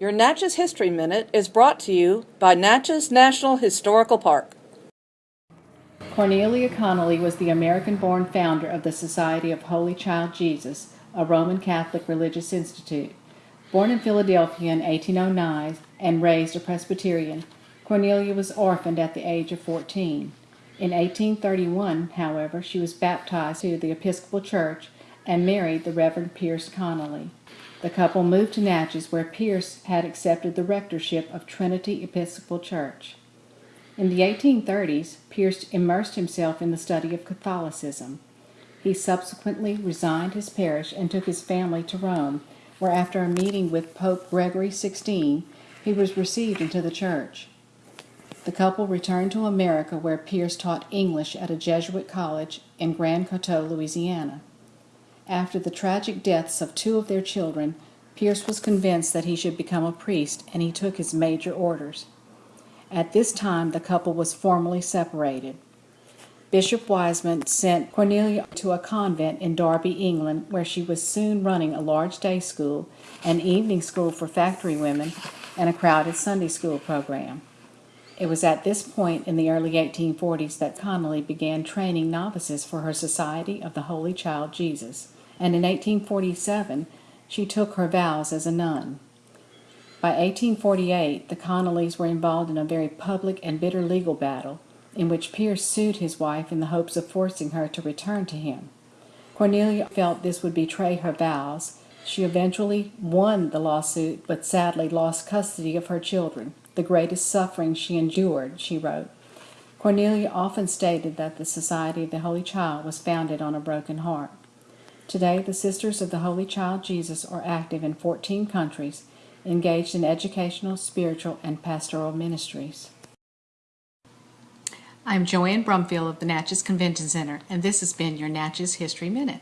Your Natchez History Minute is brought to you by Natchez National Historical Park. Cornelia Connelly was the American born founder of the Society of Holy Child Jesus, a Roman Catholic religious institute. Born in Philadelphia in 1809 and raised a Presbyterian, Cornelia was orphaned at the age of 14. In 1831, however, she was baptized to the Episcopal Church and married the Reverend Pierce Connelly. The couple moved to Natchez, where Pierce had accepted the rectorship of Trinity Episcopal Church. In the 1830s, Pierce immersed himself in the study of Catholicism. He subsequently resigned his parish and took his family to Rome, where after a meeting with Pope Gregory XVI, he was received into the church. The couple returned to America where Pierce taught English at a Jesuit college in Grand Coteau, Louisiana. After the tragic deaths of two of their children, Pierce was convinced that he should become a priest and he took his major orders. At this time, the couple was formally separated. Bishop Wiseman sent Cornelia to a convent in Derby, England, where she was soon running a large day school, an evening school for factory women, and a crowded Sunday school program. It was at this point in the early 1840s that Connelly began training novices for her Society of the Holy Child Jesus, and in 1847 she took her vows as a nun. By 1848, the Connellys were involved in a very public and bitter legal battle in which Pierce sued his wife in the hopes of forcing her to return to him. Cornelia felt this would betray her vows. She eventually won the lawsuit, but sadly lost custody of her children, the greatest suffering she endured, she wrote. Cornelia often stated that the Society of the Holy Child was founded on a broken heart. Today, the Sisters of the Holy Child Jesus are active in 14 countries engaged in educational, spiritual, and pastoral ministries. I'm Joanne Brumfield of the Natchez Convention Center, and this has been your Natchez History Minute.